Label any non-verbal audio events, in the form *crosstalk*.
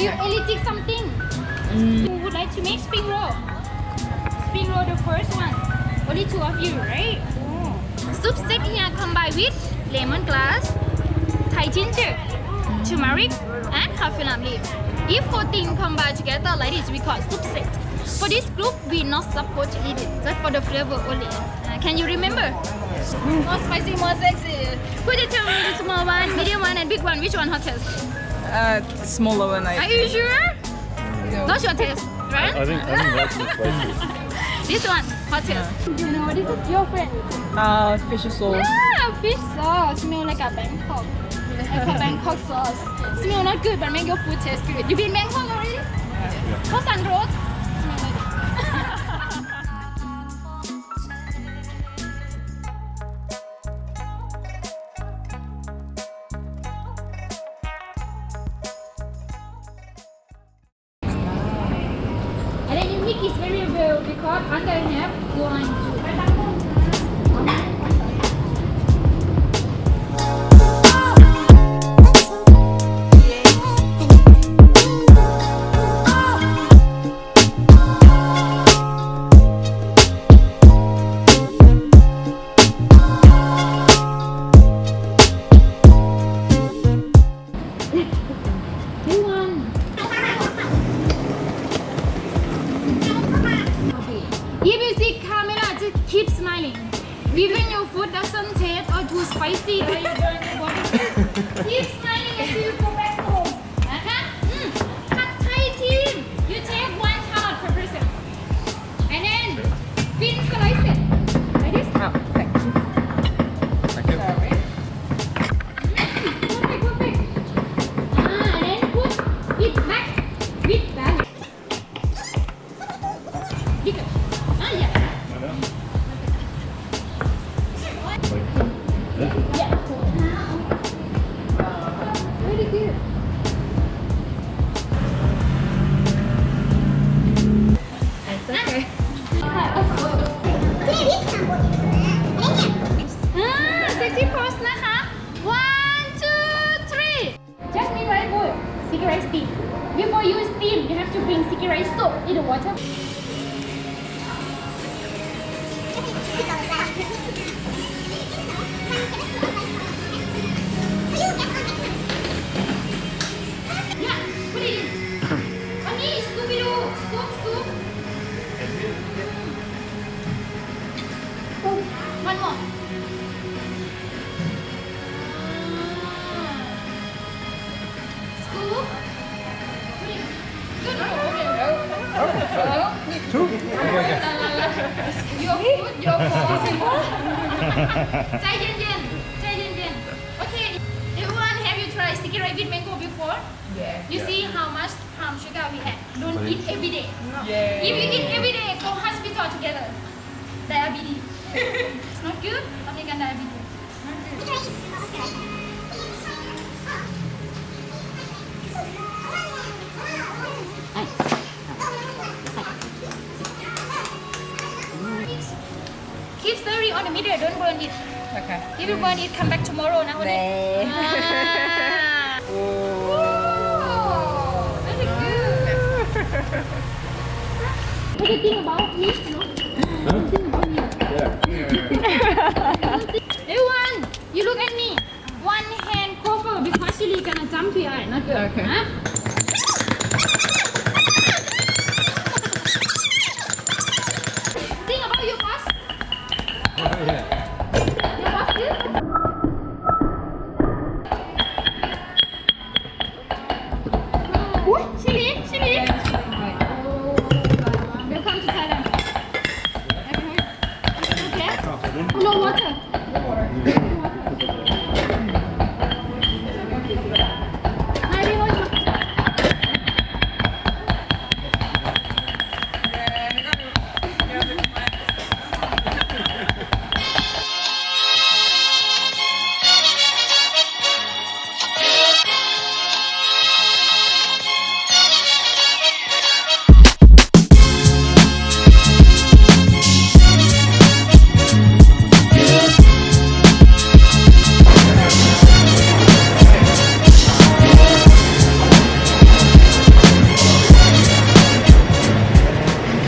you're eliting something. Mm. Who would like to make spring roll? Spring roll the first one. Only two of you, right? Oh. Soup steak here combined with lemon glass, Thai ginger, mm. turmeric, and kaffir lime leaf. If four 14 combined together like this, we call soup steak. For this group, we not support to eat it, just for the flavor only. Uh, can you remember? More spicy, more sexy. Put it to the small one, medium one, and big one. Which one hottest? Uh, smaller one, I Are you sure? Not your taste, right? I think I think that's more spicy. *laughs* This one, hottest. You know, this is your friend. Uh, fish sauce. Yeah, fish sauce. Smell like a Bangkok. Like a *laughs* Bangkok sauce. Smell not good, but make your food taste good. You been Bangkok already? What's on road? Smell like it very well because under have one, Even your food doesn't taste or too spicy or you want to *laughs* keep smiling until you go back home. Okay? Mm. Pad Thai team, you take one steam before you steam you have to bring sticky rice soap in the water one more Scoop. Good. Okay. Two? Your food, your food. *laughs* ใจเย็นๆใจเย็นๆ Okay. Everyone, have you tried sticky rice with mango before? Yeah. You see how much palm sugar we have. Don't eat every day. Yeah. If you eat every day, go hospital together. Diabetes. *laughs* it's not good. American diabetes. Keep stirring on the middle. Don't burn it. Okay. If you burn it, come back tomorrow. Now. Nah. Ah. *laughs* Oh. Very good. What do you think about me? Do you think about me? Yeah. *laughs* 哈？真的，我们有吗？有吗？什么？欢迎来到。